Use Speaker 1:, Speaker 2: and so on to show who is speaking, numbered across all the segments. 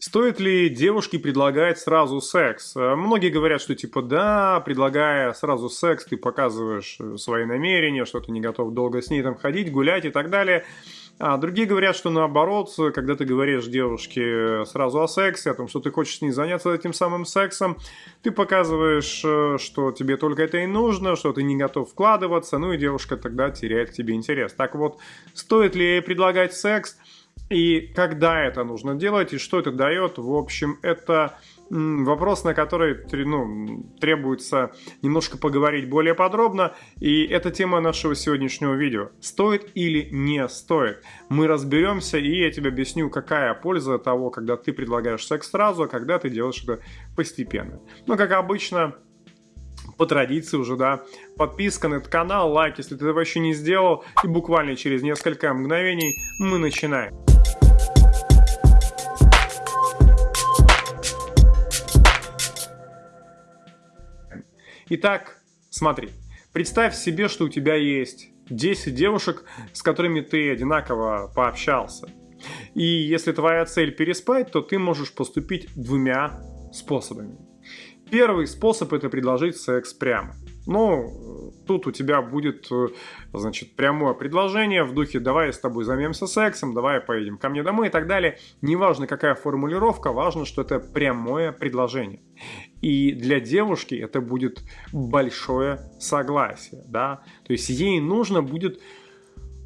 Speaker 1: Стоит ли девушке предлагать сразу секс? Э, многие говорят, что типа да, предлагая сразу секс, ты показываешь э, свои намерения, что ты не готов долго с ней там ходить, гулять и так далее. А другие говорят, что наоборот, когда ты говоришь девушке сразу о сексе, о том, что ты хочешь с ней заняться этим самым сексом, ты показываешь, э, что тебе только это и нужно, что ты не готов вкладываться, ну и девушка тогда теряет к тебе интерес. Так вот, стоит ли предлагать секс? И когда это нужно делать, и что это дает, в общем, это вопрос, на который ну, требуется немножко поговорить более подробно. И это тема нашего сегодняшнего видео. Стоит или не стоит? Мы разберемся, и я тебе объясню, какая польза того, когда ты предлагаешь секс сразу, а когда ты делаешь это постепенно. Но, как обычно, по традиции уже, да, подписка на этот канал, лайк, если ты этого еще не сделал, и буквально через несколько мгновений мы начинаем. Итак, смотри. Представь себе, что у тебя есть 10 девушек, с которыми ты одинаково пообщался. И если твоя цель переспать, то ты можешь поступить двумя способами. Первый способ это предложить секс прямо. Ну, тут у тебя будет, э, значит, прямое предложение в духе «давай я с тобой займемся сексом», «давай поедем ко мне домой» и так далее. Неважно, какая формулировка, важно, что это прямое предложение. И для девушки это будет большое согласие, да, то есть ей нужно будет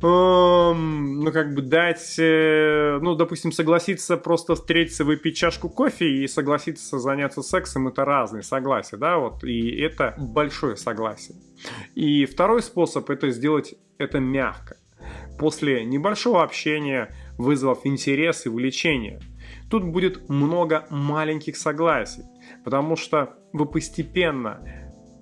Speaker 1: ну, как бы дать, э, ну, допустим, согласиться просто встретиться, выпить чашку кофе и согласиться заняться сексом, это разные согласия, да, вот, и это большое согласие. И второй способ это сделать это мягко. После небольшого общения, вызвав интерес и увлечение, тут будет много маленьких согласий, потому что вы постепенно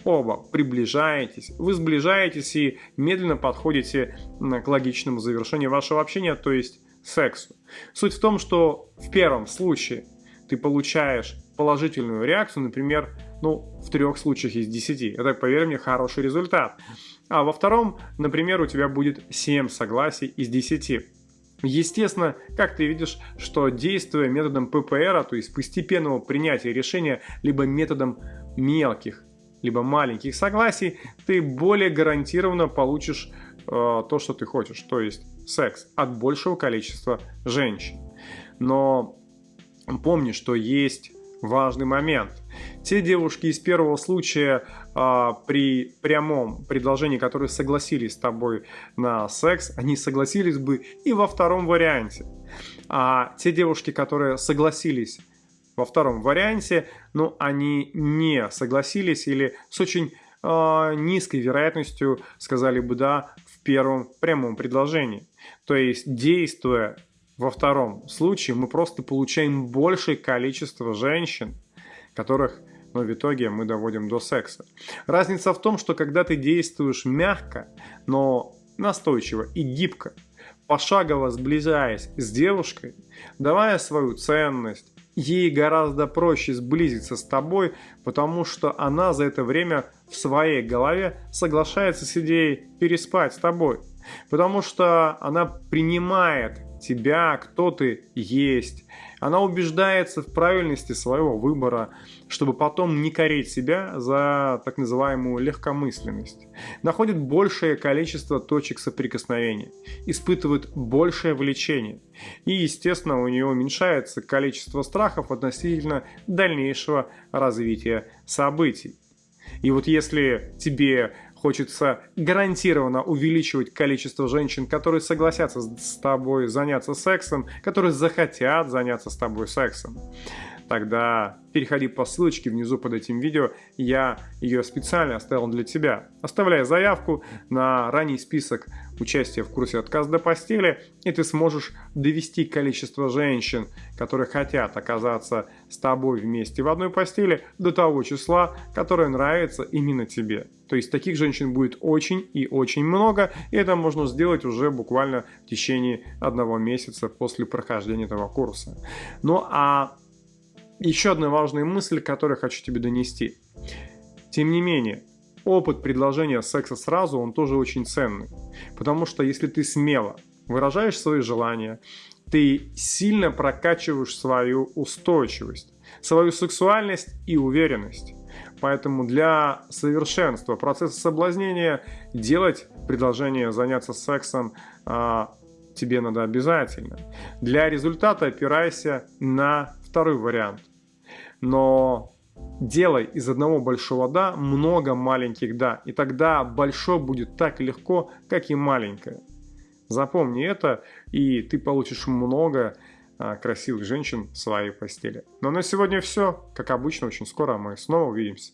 Speaker 1: оба приближаетесь, вы сближаетесь и медленно подходите к логичному завершению вашего общения, то есть сексу. Суть в том, что в первом случае ты получаешь положительную реакцию, например, ну, в трех случаях из десяти. Это, поверь мне, хороший результат. А во втором, например, у тебя будет 7 согласий из 10. Естественно, как ты видишь, что действуя методом ППР, то есть постепенного принятия решения, либо методом мелких либо маленьких согласий, ты более гарантированно получишь э, то, что ты хочешь, то есть секс от большего количества женщин. Но помни, что есть важный момент. Те девушки из первого случая а, при прямом предложении, которые согласились с тобой на секс, они согласились бы и во втором варианте. А те девушки, которые согласились во втором варианте, но они не согласились или с очень э, низкой вероятностью сказали бы «да» в первом прямом предложении. То есть, действуя во втором случае, мы просто получаем большее количество женщин, которых но в итоге мы доводим до секса. Разница в том, что когда ты действуешь мягко, но настойчиво и гибко, пошагово сближаясь с девушкой, давая свою ценность, ей гораздо проще сблизиться с тобой, потому что она за это время в своей голове соглашается с идеей переспать с тобой. Потому что она принимает тебя, кто ты есть. Она убеждается в правильности своего выбора, чтобы потом не корить себя за так называемую легкомысленность. Находит большее количество точек соприкосновения, испытывает большее влечение. И, естественно, у нее уменьшается количество страхов относительно дальнейшего развития событий. И вот если тебе Хочется гарантированно увеличивать количество женщин, которые согласятся с тобой заняться сексом, которые захотят заняться с тобой сексом тогда переходи по ссылочке внизу под этим видео, я ее специально оставил для тебя. Оставляй заявку на ранний список участия в курсе «Отказ до постели», и ты сможешь довести количество женщин, которые хотят оказаться с тобой вместе в одной постели, до того числа, которое нравится именно тебе. То есть таких женщин будет очень и очень много, и это можно сделать уже буквально в течение одного месяца после прохождения этого курса. Ну а еще одна важная мысль, которую хочу тебе донести. Тем не менее, опыт предложения секса сразу, он тоже очень ценный. Потому что если ты смело выражаешь свои желания, ты сильно прокачиваешь свою устойчивость, свою сексуальность и уверенность. Поэтому для совершенства процесса соблазнения делать предложение заняться сексом а, тебе надо обязательно. Для результата опирайся на второй вариант. Но делай из одного большого «да» много маленьких «да», и тогда большое будет так легко, как и маленькое. Запомни это, и ты получишь много а, красивых женщин в своей постели. Но на сегодня все. Как обычно, очень скоро мы снова увидимся.